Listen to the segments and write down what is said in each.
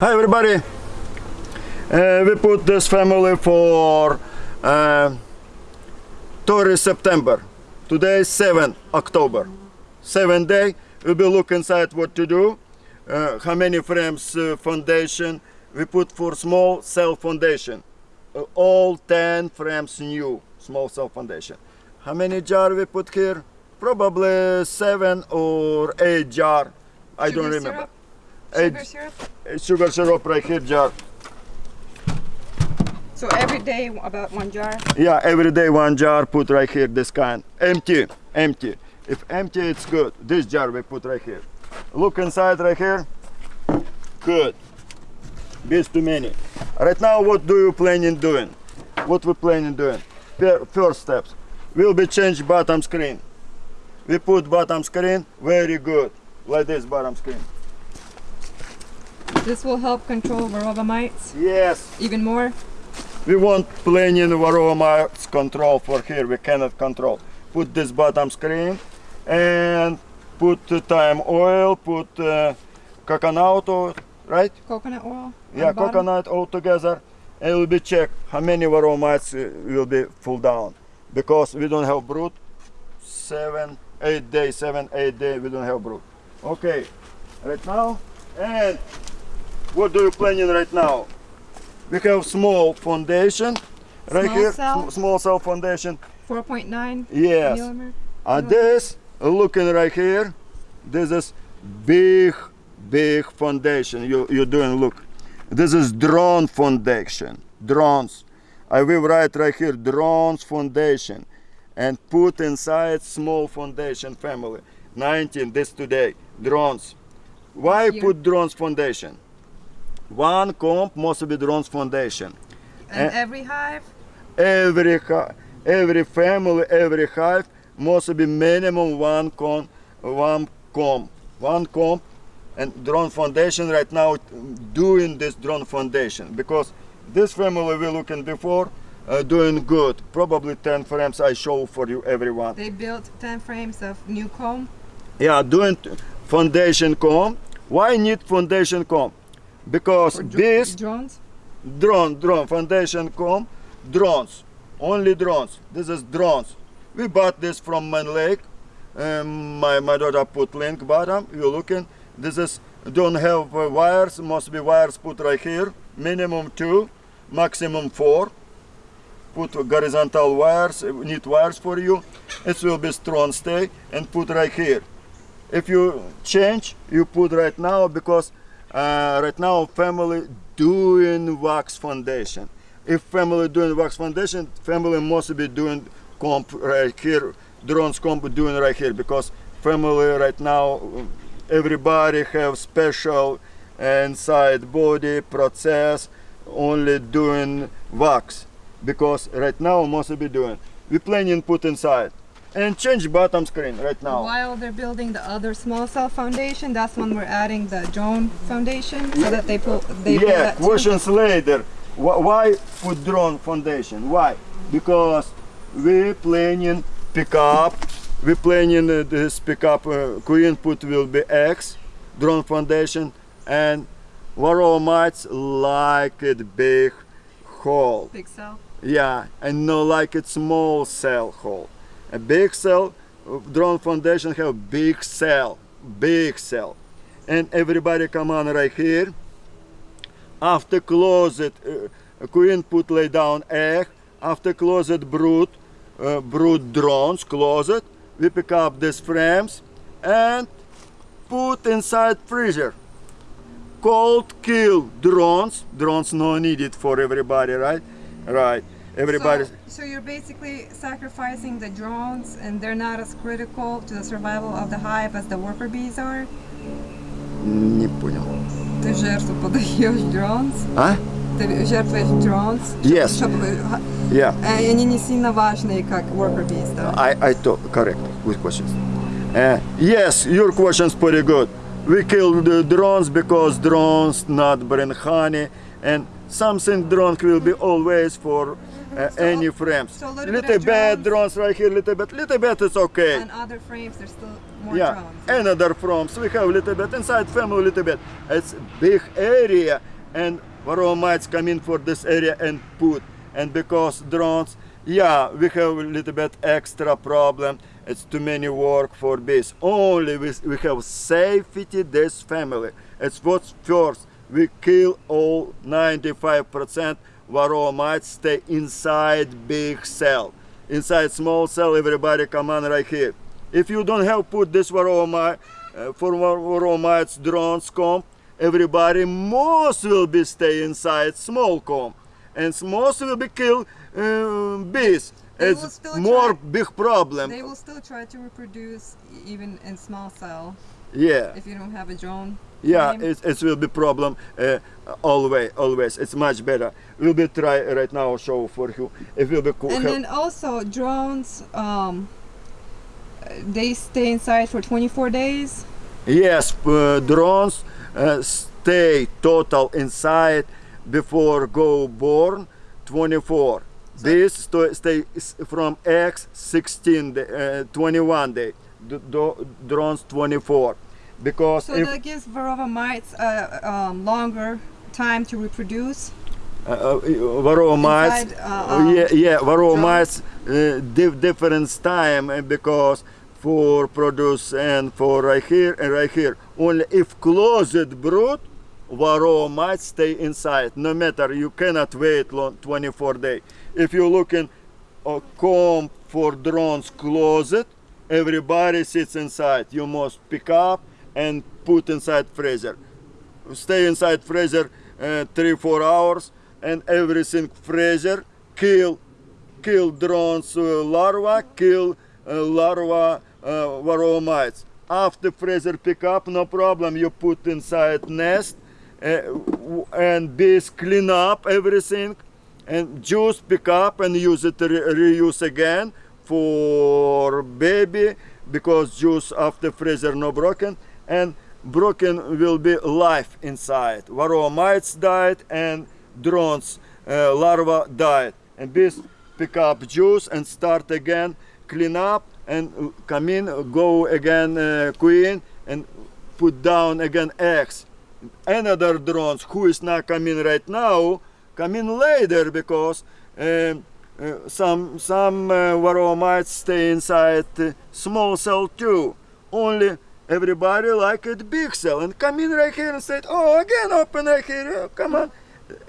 Hi everybody! Uh, we put this family for uh, 30 September. Today is 7 October. Seven day. We will look inside what to do. Uh, how many frames uh, foundation we put for small cell foundation. Uh, all 10 frames new small cell foundation. How many jar we put here? Probably seven or eight jar. I don't remember. Sugar syrup? sugar syrup right here jar. So every day about one jar. Yeah, every day one jar put right here, this kind. Empty, empty. If empty, it's good. This jar we put right here. Look inside right here. Good. This too many. Right now, what do you planning doing? What we planning doing? First steps. Will be change bottom screen. We put bottom screen, very good. Like this bottom screen. This will help control varroa mites Yes, even more. We want planning varroa mites control for here. We cannot control. Put this bottom screen and put the thyme oil, put uh, coconut oil, right? Coconut oil. Yeah, bottom. coconut all together. And it will be check how many varroa mites uh, will be full down because we don't have brood. Seven, eight days, seven, eight days. We don't have brood. Okay, right now and what do you planning right now? We have small foundation right Small here, cell? sm- small cell foundation. 4.9 Yes. millimeter. And this, looking right here, this is big, big foundation. You you're doing look. This is drone foundation. Drones. I will write right here drones foundation, and put inside small foundation family. 19 this today drones. Why put drones foundation? One comb must be drones foundation And Eh. every hive. every hi- every family, every hive must be minimum one comb, one comb, one comb, and drone foundation right now doing this drone foundation because this family we looking before uh, doing good. Probably 10 frames I show for you everyone. They built 10 frames of new comb. Yeah, doing foundation comb. Why need foundation comb? Because this drones. drone drone foundation com drones only drones. This is drones. We bought this from Mann Lake um, my, my daughter put link bottom. You looking this is don't have uh, wires. Must be wires put right here. Minimum two maximum four. Put horizontal wires uh, need wires for you. It will be strong stay and put right here. If you change you put right now because uh, right now family doing wax foundation. If family doing wax foundation family must be doing comp right here drones comp doing right here because family right now everybody have special inside body process only doing wax because right now must be doing. We planning put inside and change bottom screen right now While they're building the other small cell foundation, that's when we're adding the drone foundation so that they pull. They pull yeah, that too. questions later. Why put drone foundation? Why? Because we planning pick up. We planning uh, this pick up. Uh, queen put will be X, drone foundation, and varroa mites like it big hole. Big cell. Yeah, and no like it small cell hole. A big cell, uh, drone foundation have big cell, big cell. And everybody come on right here. After closet, uh, queen put lay down egg. After closet brood, uh, brood drones, closet. We pick up these frames and put inside freezer. Cold kill drones. Drones no needed for everybody, right? Right. Everybody. So, so you're basically sacrificing the drones, and they're not as critical to the survival of the hive as the worker bees are. Не понял. Ти жертву подаєш drones, А? ты жертвуешь drones, Yes. чтобы Yeah. э, они не сильно важные, как worker bees, да? I, I thought correct with questions. Uh, yes, your question's pretty good. We kill the drones because drones not bring honey and something drone will be always for uh, So- any frames. so little little bit bit drones. drones right here, little bit, little bit is okay. And other frames, there's still more yeah, drones. another frames. We have little bit inside family, little bit. It's big area, and varroa mites come in for this area and put. And because drones, yeah, we have a little bit extra problem. It's too many work for bees. Only we, we have safety this family. It's what's first. We kill all 95% varroa mites stay inside big cell. Inside small cell, everybody come on right here. If you don't have put this varroa mite, uh, for var- varroa mites drones comb, everybody most will be stay inside small comb. And most will be kill uh, bees. They It's more try- big problem. They will still try to reproduce even in small cell yeah. if you don't have a drone. Yeah, it, it will be problem uh, always, always. It's much better. We'll be try right now show for you. It will be cool. And then also drones, um, they stay inside for 24 days. yes, uh, drones uh, stay total inside before go born 24. this sto- stay from X 16 day, uh, 21 day. D- drones 24 because So if that gives varroa mites a, um, longer time to reproduce. uh, uh, varroa mites Inside, uh, um, yeah yeah varroa mites uh, diff- different time uh, because for produce and for right here and right here. Only if closed brood varroa mites stay inside no matter you cannot wait long 24 day. If you looking a comb for drones closet everybody sits inside. You must pick up and put inside freezer. Stay inside freezer uh, three four hours and everything freezer kill kill drones uh, larva kill uh, larva uh, varroa after freezer pick up no problem you put inside nest uh, and bees clean up everything and juice pick up and use it re- reuse again for baby because juice after freezer no broken and broken will be life inside. Varroa mites died and drones uh, larva died. And bees pick up juice and start again clean up and uh, come in go again uh, queen and put down again eggs. Another drones who is not coming right now come in later because um, uh, some some uh, varroa mites stay inside uh, small cell too. Only everybody like it big cell and come in right here and say oh again open right here oh, come on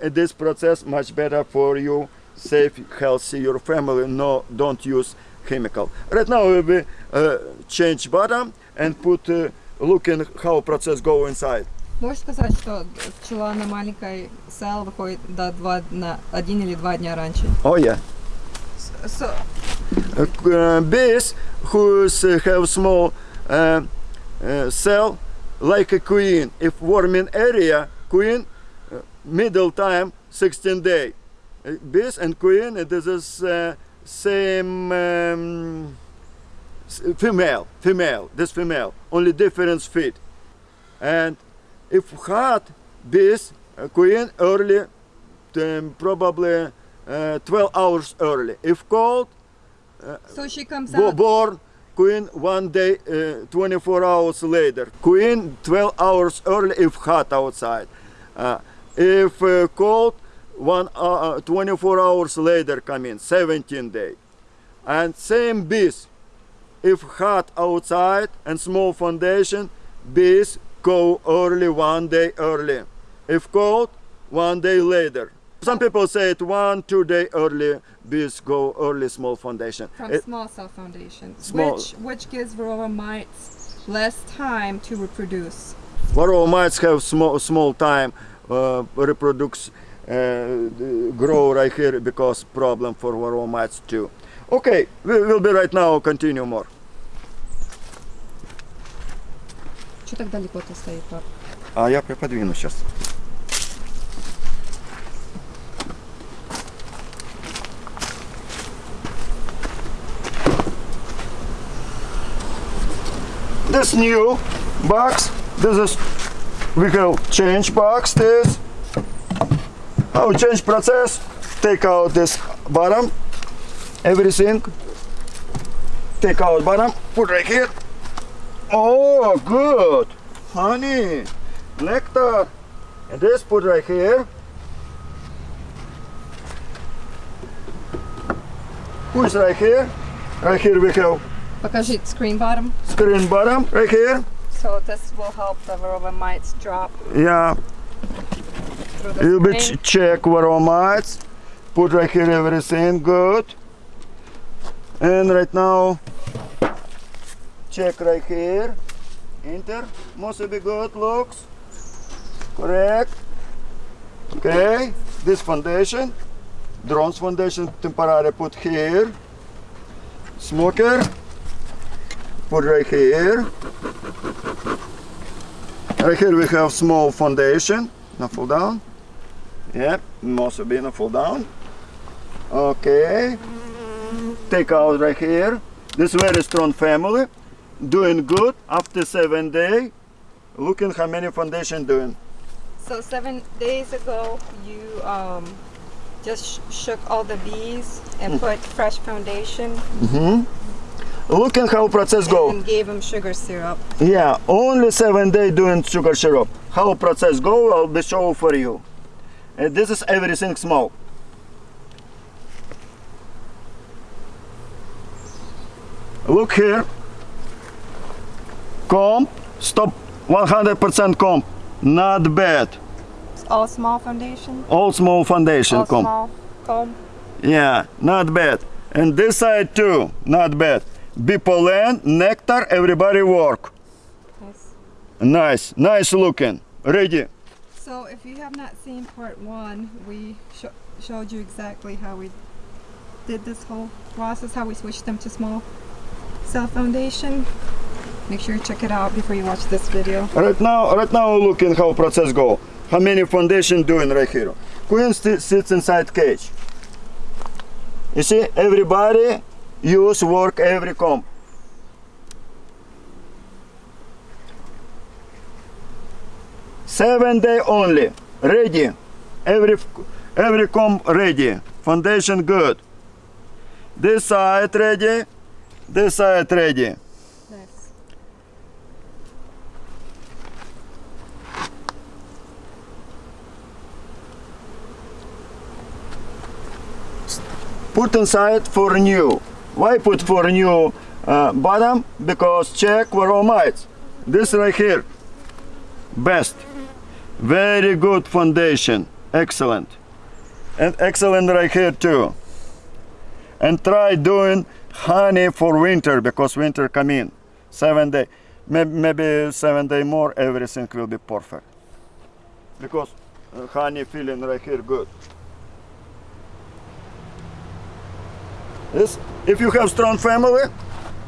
Uh, this process much better for you safe healthy your family no don't use chemical right now we will uh, change bottom and put uh, looking how process go inside Можешь сказать, что пчела на маленькой cell выходит до два, на один или два дня раньше? oh yeah So, uh, bees who uh, have small uh, uh, cell like a queen. If warming area queen uh, middle time 16 day. Uh, bees and queen it is uh, same um, female female this female only difference feet and if hot bees uh, queen early um, probably uh, 12 hours early. If cold so she comes born queen one day uh, 24 hours later. Queen 12 hours early if hot outside. Uh, if uh, cold one uh, 24 hours later come in 17 day. And same bees if hot outside and small foundation bees go early one day early. If cold one day later some people say it one two day early bees go early small foundation from It- small cell foundation, Small- which which gives varroa mites less time to reproduce. Varroa mites have small small time uh, reproduce uh, grow right here because problem for varroa mites too. Okay, we will be right now continue more. Что так далеко-то стоит, пап? А я приподвину сейчас. This new box, this is we have change box this. Our change process, take out this bottom, everything. Take out bottom, put right here. Oh, good. Honey, nectar. And this put right here. Who's right here? Right here we have Because it's screen bottom, screen bottom, right here. so this will help the varroa mites drop Yeah, you be screen. ch- check mites. Put right here everything good. And right now, check right here. Enter. Must be good. Looks correct. Okay. This foundation, drones foundation, temporary put here. Smoker, put right here. Right here we have small foundation. Now fall down. Yep, must be now fall down. Okay. Take out right here. This very strong family. Doing good after seven day. Looking how many foundation doing. So seven days ago, you um, just sh- shook all the bees and put fresh foundation Looking how process go. and gave them sugar syrup. Yeah, only seven day doing sugar syrup. How process go, I'll be show for you. And this is everything small. Look here. Comb, stop 100% comb. Not bad. It's all small foundation. All small foundation All comb. small comb. Yeah, not bad. And this side too, not bad. Bee pollen, nectar, everybody work. Nice. Nice, nice looking. Ready. So if you have not seen part one, we sho- showed you exactly how we did this whole process, how we switched them to small cell foundation. Make sure you check it out before you watch this video. Right now, right now looking how process go. How many foundation doing right here. Queen sits inside cage. You see, everybody use work every comb. Seven day only. Ready. Every every comb ready. Foundation good. This side ready. This side ready. Nice. put inside for new. Why put for new uh, bottom? Because check for all mites. This right here, best. Very good foundation, excellent. And excellent right here too. And try doing honey for winter because winter come in. Seven day, maybe, seven day more, everything will be perfect. Because uh, honey feeling right here good. Yes. If you have strong family,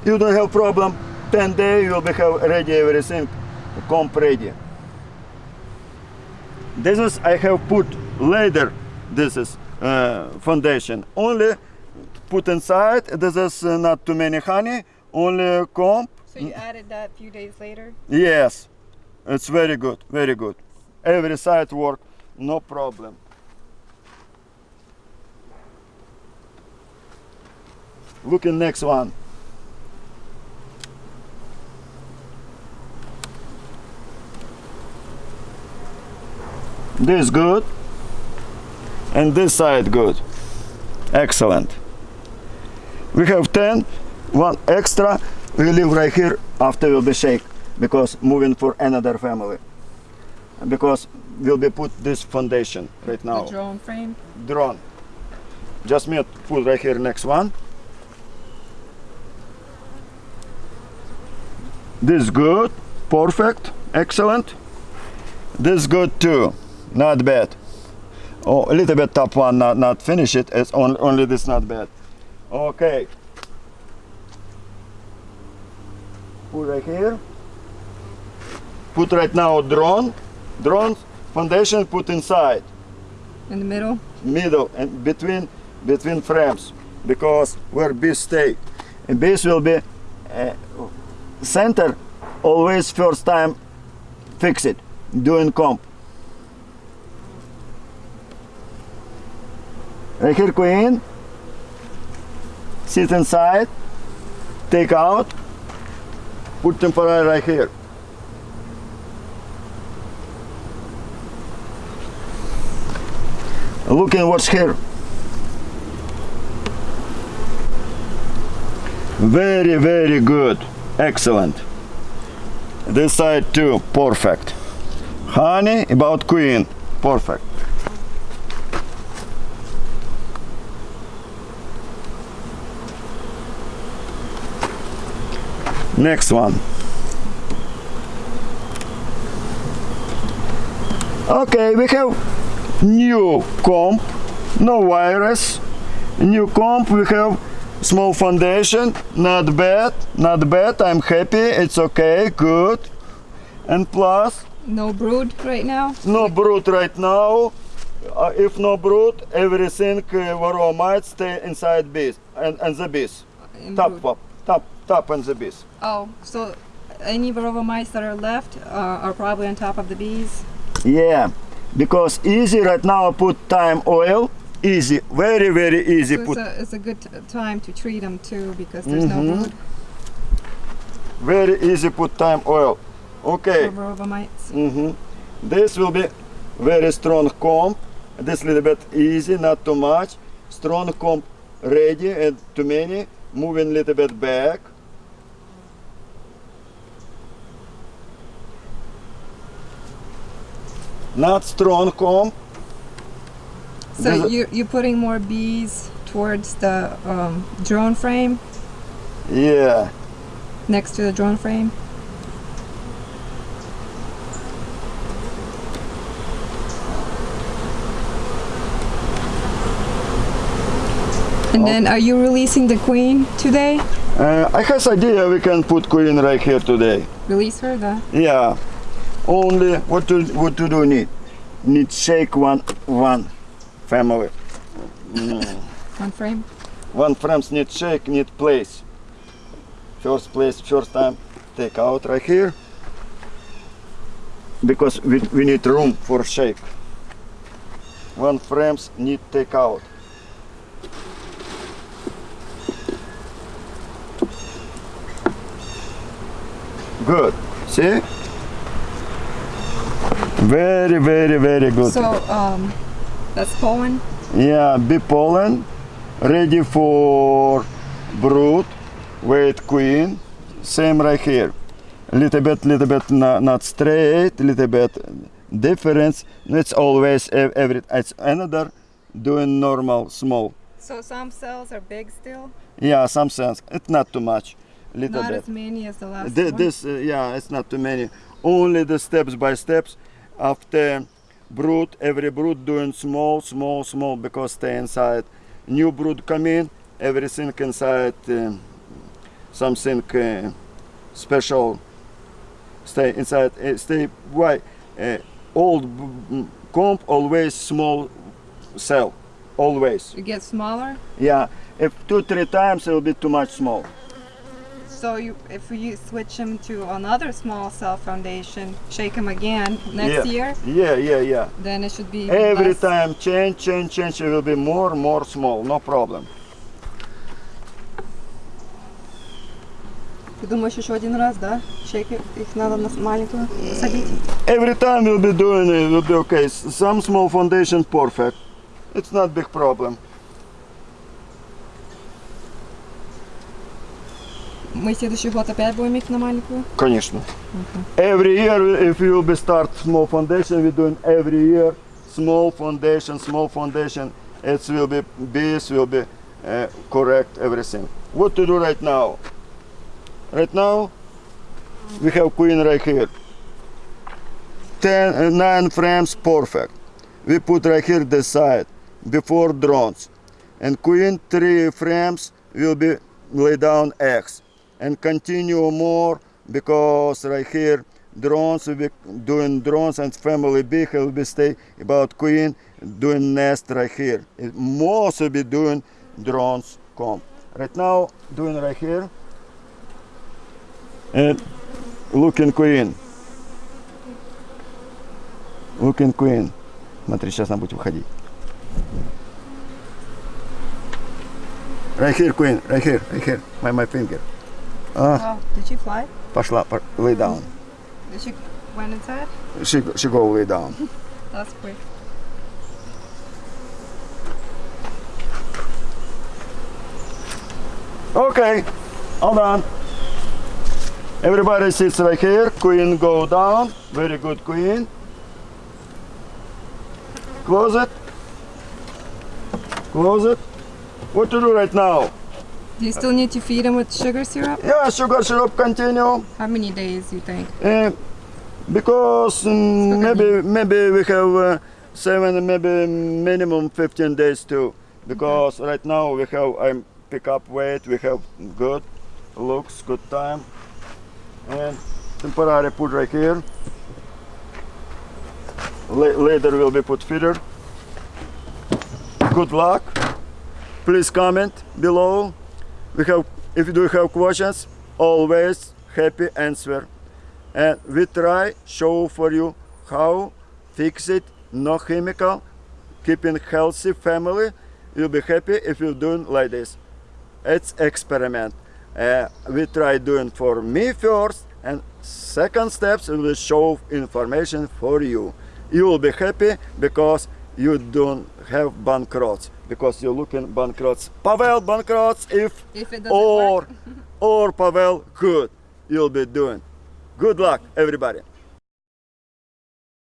you don't have problem. 10 day you will be have ready everything, comp ready. This is I have put later. This is uh, foundation. Only put inside. This is uh, not too many honey. Only comb. So you added that a few days later? Yes, it's very good. Very good. Every side work, no problem. Looking next one. This good. And this side good. Excellent. We have 10, one extra. We leave right here after will be shake because moving for another family. Because will be put this foundation right now The drone frame? drone. Just me put right here next one. This good, perfect, excellent. This good too, not bad. Oh, a little bit top one, not not finish it. It's only only this not bad. Okay. Put right here. Put right now drone, drone foundation put inside In the middle? middle and between between frames because where bees stay and bees will be uh, center always first time fix it doing comp right here queen sit inside, take out, put temporary right here. Look at what's here. Very, very good. Excellent. This side too, perfect. Honey, about queen, perfect. Next one. Okay, we have new comb, no virus. New comb, we have small foundation, not bad, not bad. I'm happy, it's okay, good. And plus, No brood right now. no brood right now. Uh, if no brood, everything uh, varroa might stay inside bees and, and the bees. in Top, brood. top, top, top and the bees. Oh, so any varroa mites that are left uh, are probably on top of the bees. Yeah, because easy right now put thyme oil. Easy, very very easy So it's put. a, it's a good time to treat them too because there's Mhm. no brood Very easy put thyme oil. Okay. mites. hmm This will be very strong comb. This little bit easy, not too much. Strong comb ready and too many. Moving little bit back. Not strong comb. So you you're putting more bees towards the um, drone frame Yeah. next to the drone frame. And then, are you releasing the queen today? Uh, I have idea we can put queen right here today. Release her, the Yeah. Only what to what to do need? Need shake one one family. one frame. One frames need shake, need place. First place, first time, take out right here. Because we, we need room for shake. One frames need take out. Good. See? Very, very, very good. So um, that's pollen. Yeah, bee pollen, ready for brood, wait queen, same right here. Little bit, little bit not, not straight, little bit difference. It's always ev- every. It's another doing normal small. So some cells are big still, Yeah, some cells, It's not too much, little not bit. as many as the last one. this, uh, yeah, it's not too many. Only the steps by steps. After brood, every brood doing small, small, small because stay inside. New brood come in, everything inside, uh, something uh, special. Stay inside. Uh, stay. Why? Uh, old comb always small cell, always. You get smaller. Yeah. If two three times, it will be too much small. So you, if you switch them to another small cell foundation, shake them again next yeah. year, Yeah, yeah, yeah. then it should be Every less. time change, change, change, it will be more, more small, no problem. Ты думаешь еще один раз, да? Шейки, их надо на маленькую садить. Every time we'll be doing it, will be okay. S- Some small foundation perfect. It's not big problem. Мы следующий год опять будем их на маленькую. Конечно. Every year, if you will be start small foundation, we're doing every year small foundation, small foundation. It will be bees will be uh, correct everything. What to do right now? Right now, we have queen right here. Ten, uh, nine frames perfect. We put right here the side before drones, and queen three frames will be lay down eggs, and continue more because right here drones will be doing drones and family big will be stay about queen doing nest right here. It most will be doing drones come. Right now doing right here and looking queen. Looking queen. Смотри, сейчас она будет выходить. Right here, queen. Right here. Right here. My my finger. Oh, did she fly? Пошла. по- Lay down. Did she went inside? She she go lay down. That's quick. Okay. All done. Everybody sits right here. Queen go down. Very good, queen. Close it. Close it. What to do right now? Do you still need to feed him with sugar syrup? Yeah, sugar syrup continue. How many days you think? Uh, because at maybe maybe we have uh, seven, maybe minimum 15 days too. Because right now we have I pick up weight, we have good looks, good time, and temporary put right here. La- later will be put feeder. Good luck. Please comment below. We have if you do have questions, always happy answer. And we try show for you how fix it no chemical keeping healthy family. You'll be happy if you're doing like this. It's experiment. Uh, we try doing for me first and second steps we will show information for you. You will be happy because you don't have bankrupts because you're looking bankrupts pavel bankrupts if If or or pavel good. You'll be doing. Good luck, everybody.